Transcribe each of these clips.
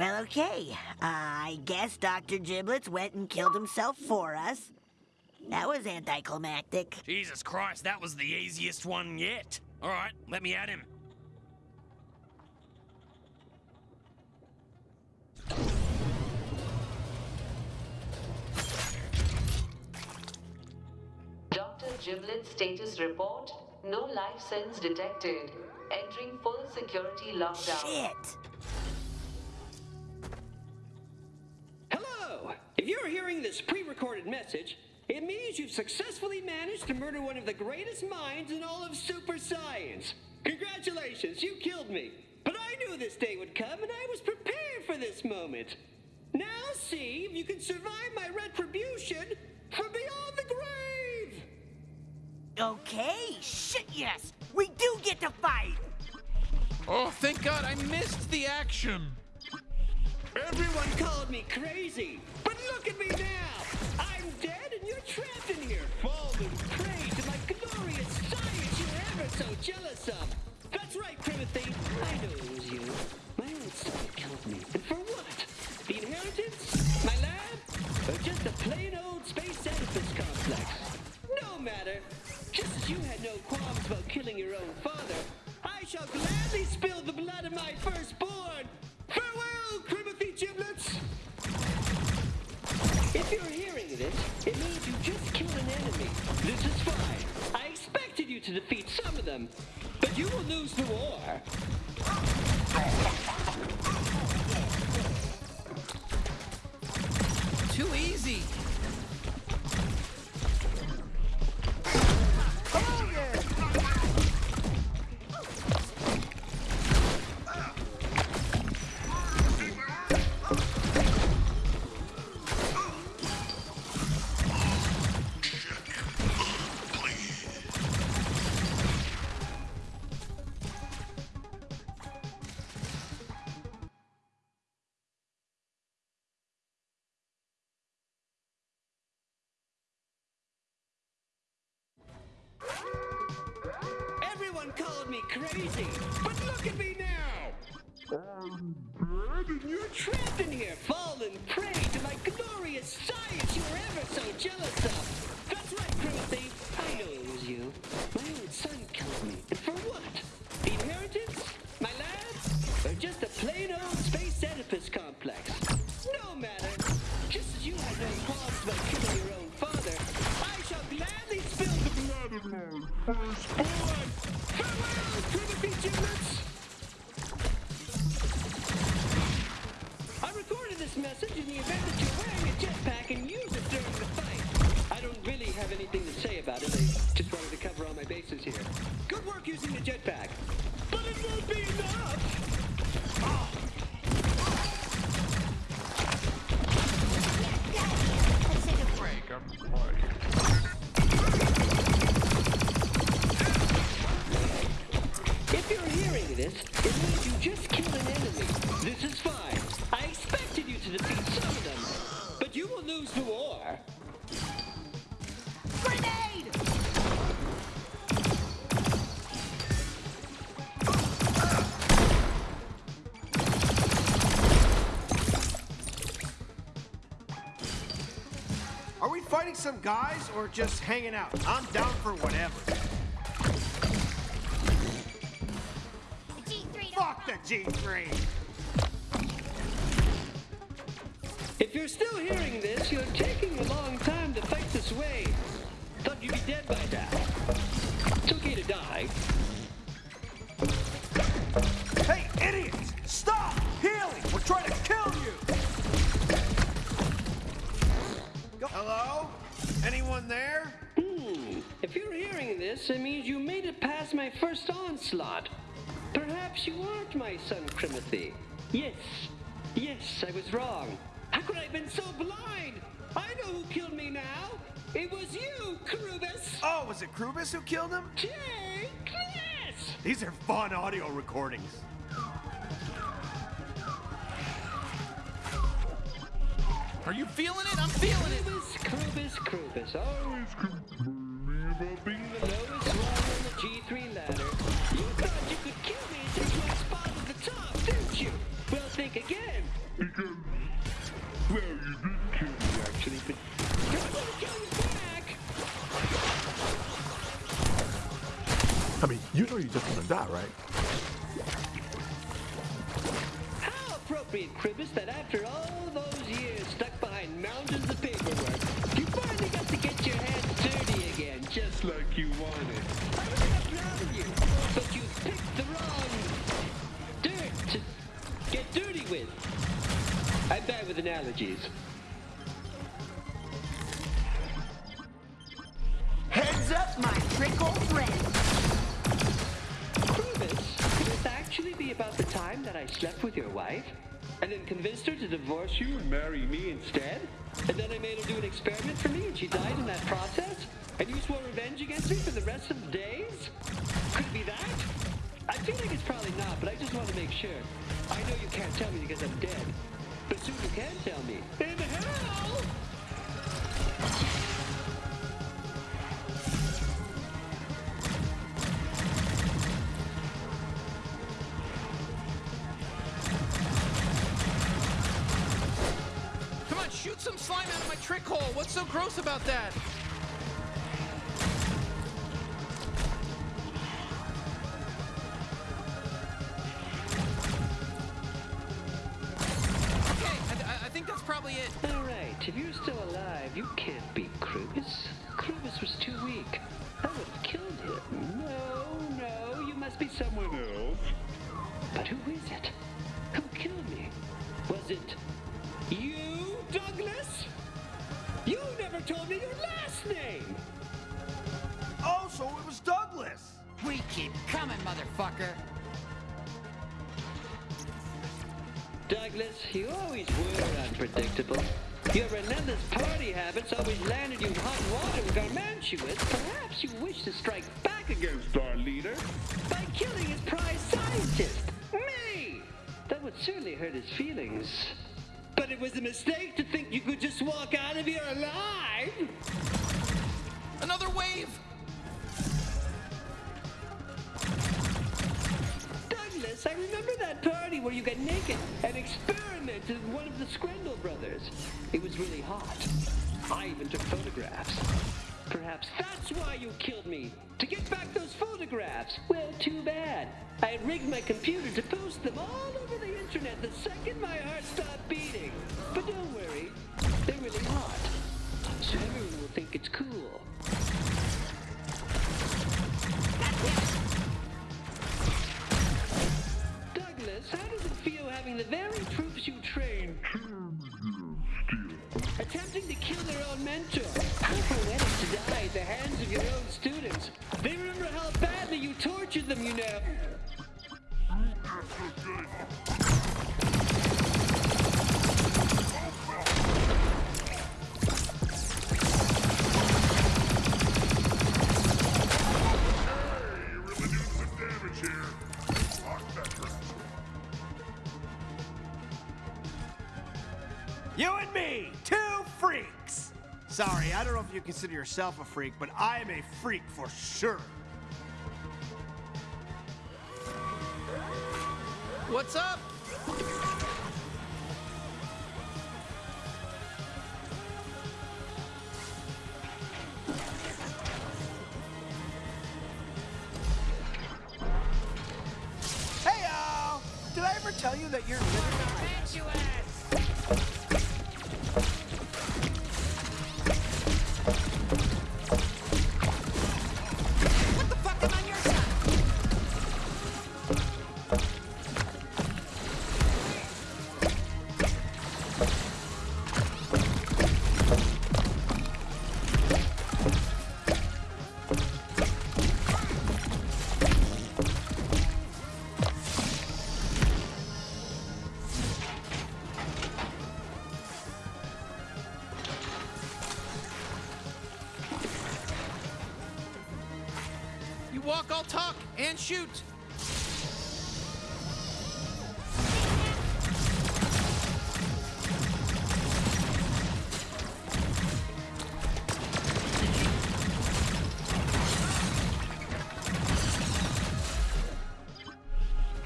Well, okay. I guess Dr. Giblets went and killed himself for us. That was anticlimactic. Jesus Christ, that was the easiest one yet. All right, let me at him. Dr. Giblet status report. No life sense detected. Entering full security lockdown. Shit! You're hearing this pre-recorded message, it means you've successfully managed to murder one of the greatest minds in all of super science. Congratulations, you killed me. But I knew this day would come and I was prepared for this moment. Now see if you can survive my retribution from beyond the grave! Okay, shit, yes! We do get to fight! Oh, thank God I missed the action. Everyone called me crazy, but look at me now! I'm dead and you're trapped in here, fallen prey to my glorious science you're ever so jealous of! That's right, Timothy! I know it was you. My own son killed me. This is fine. I expected you to defeat some of them, but you will lose the war. Called me crazy, but look at me now! I'm dead and you're trapped in here, fallen prey to my glorious science you were ever so jealous of! That's right, Timothy! I know it was you. My own son killed me. And for what? This, it means you just killed an enemy. This is fine. I expected you to defeat some of them. But you will lose the war. Grenade! Are we fighting some guys or just hanging out? I'm down for whatever. The G3! If you're still hearing this, you're taking a long time to fight this way. Thought you'd be dead by now. It's okay to die. Hey, idiots! Stop! Healing! We're trying to kill you! Go- Hello? Anyone there? Hmm. If you're hearing this, it means you made it past my first onslaught. Perhaps you aren't my son, Timothy. Yes. Yes, I was wrong. How could I have been so blind? I know who killed me now. It was you, Krubus. Oh, was it Krubus who killed him? Take this! These are fun audio recordings. Are you feeling it? I'm feeling it. Krubus, Krubus, Krubus. Oh. Always complaining about being the lowest rung on the G3 die, right? How appropriate, Cribbis, that after all those years stuck behind mountains of paperwork, you finally got to get your hands dirty again, just like you wanted. I am proud of you, but you picked the wrong dirt to get dirty with. I'm bad with analogies. Time that I slept with your wife? And then convinced her to divorce you and marry me instead? And then I made her do an experiment for me and she died in that process? And you swore revenge against me for the rest of the days? Could it be that? I feel like it's probably not, but I just want to make sure. I know you can't tell me because I'm dead. But soon you can tell me. Oh, what's so gross about that? Okay, I, I- I think that's probably it. All right, if you're still alive, you can't beat Krubis. Krubis was too weak. I would have killed him. No, no, you must be someone else. But who is it? Who killed me? Was it you, Douglas? You never told me your last name. Oh, so it was Douglas. We keep coming, motherfucker. Douglas, you always were unpredictable. Your relentless party habits always landed you in hot water with Garmantuous. Perhaps you wish to strike back against our leader by killing his prize scientist, me! That would certainly hurt his feelings. It was a mistake to think you could just walk out of here alive! Another wave! Douglas, I remember that party where you got naked and experimented with one of the Screndel brothers. It was really hot. I even took photographs. Perhaps that's why you killed me. To get back those photographs. Well, too bad. I rigged my computer to post them all over the internet the second my heart stopped beating. But don't worry, they're really hot. So everyone will think it's cool. I don't know if you consider yourself a freak, but I am a freak for sure. What's up? Hey, y'all! Did I ever tell you that you're living? Shoot.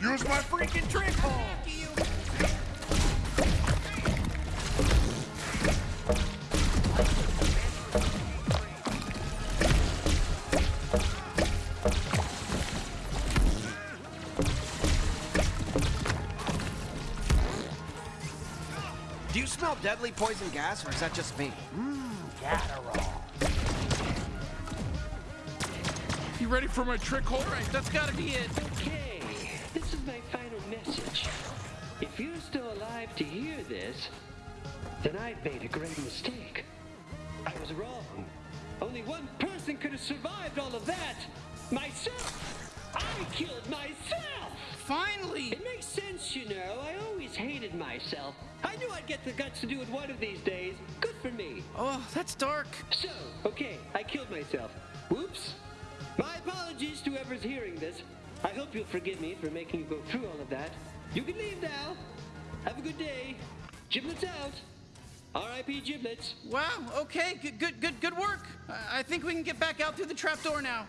Use my freaking trick hole! You smell deadly poison gas, or is that just me? Mmm, you ready for my trick All right, that's gotta be it. Okay, this is my final message. If you're still alive to hear this, then I've made a great mistake. I was wrong. Only one person could have survived all of that. Myself. I killed myself. Finally! It makes sense, you know. I always hated myself. I knew I'd get the guts to do it one of these days. Good for me. Oh, that's dark. So, okay, I killed myself. Whoops. My apologies to whoever's hearing this. I hope you'll forgive me for making you go through all of that. You can leave now. Have a good day. Giblets out. R.I.P. Giblets. Wow, okay, good, good, good, good work. I I think we can get back out through the trapdoor now.